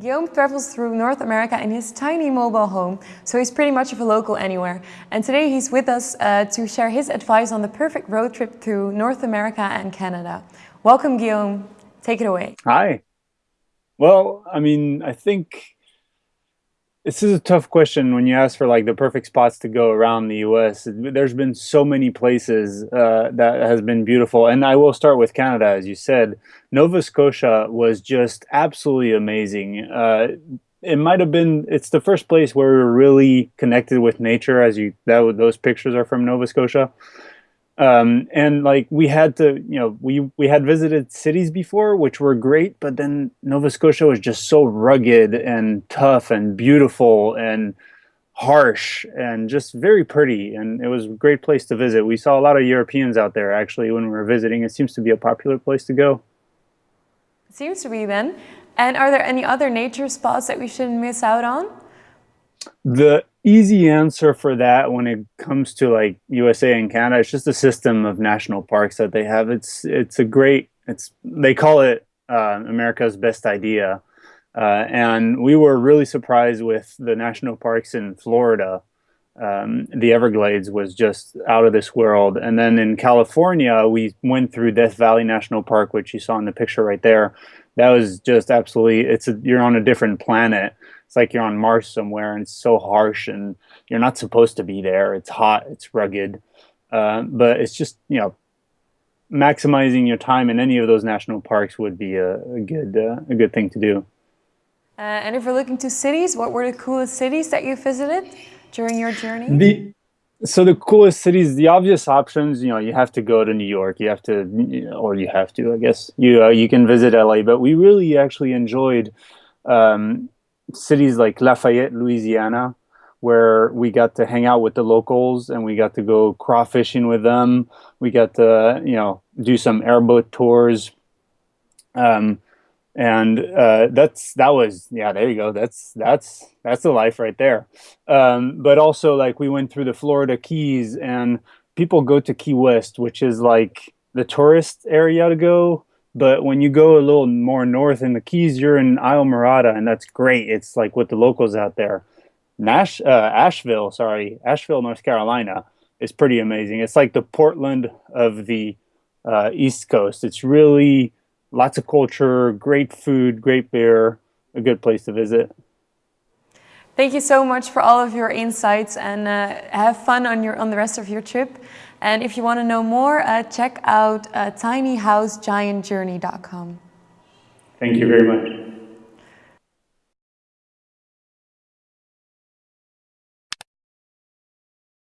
Guillaume travels through North America in his tiny mobile home, so he's pretty much of a local anywhere. And today he's with us uh, to share his advice on the perfect road trip through North America and Canada. Welcome, Guillaume. Take it away. Hi. Well, I mean, I think this is a tough question when you ask for like the perfect spots to go around the U.S. There's been so many places uh, that has been beautiful, and I will start with Canada, as you said. Nova Scotia was just absolutely amazing. Uh, it might have been it's the first place where we were really connected with nature, as you that those pictures are from Nova Scotia um, and like we had to you know we we had visited cities before which were great but then nova scotia was just so rugged and tough and beautiful and harsh and just very pretty and it was a great place to visit. We saw a lot of europeans out there actually when we were visiting. It seems to be a popular place to go. It seems to be then. And are there any other nature spots that we shouldn't miss out on? The easy answer for that when it comes to like USA and Canada, it's just a system of national parks that they have. It's it's a great it's they call it uh, America's best idea, uh, and we were really surprised with the national parks in Florida. Um, the Everglades was just out of this world, and then in California we went through Death Valley National Park, which you saw in the picture right there. That was just absolutely it's a, you're on a different planet it's like you're on Mars somewhere and it's so harsh and you're not supposed to be there. It's hot, it's rugged, uh, but it's just you know maximizing your time in any of those national parks would be a, a good uh, a good thing to do. Uh, and if we're looking to cities, what were the coolest cities that you visited during your journey? The so the coolest cities, the obvious options, you know, you have to go to New York. You have to, or you have to, I guess. You uh, you can visit LA, but we really actually enjoyed um, cities like Lafayette, Louisiana, where we got to hang out with the locals and we got to go crawfishing with them. We got to, you know, do some airboat tours. Um, and uh, that's that was yeah there you go that's that's that's the life right there um, but also like we went through the florida keys and people go to key west which is like the tourist area to go but when you go a little more north in the Keys, you're in Islamorada, and that's great. It's like with the locals out there. Nash, uh, Asheville, sorry, Asheville, North Carolina is pretty amazing. It's like the Portland of the uh, East Coast. It's really lots of culture, great food, great beer, a good place to visit. Thank you so much for all of your insights and uh, have fun on your on the rest of your trip. And if you want to know more, uh, check out uh, tinyhousegiantjourney.com. Thank you very much.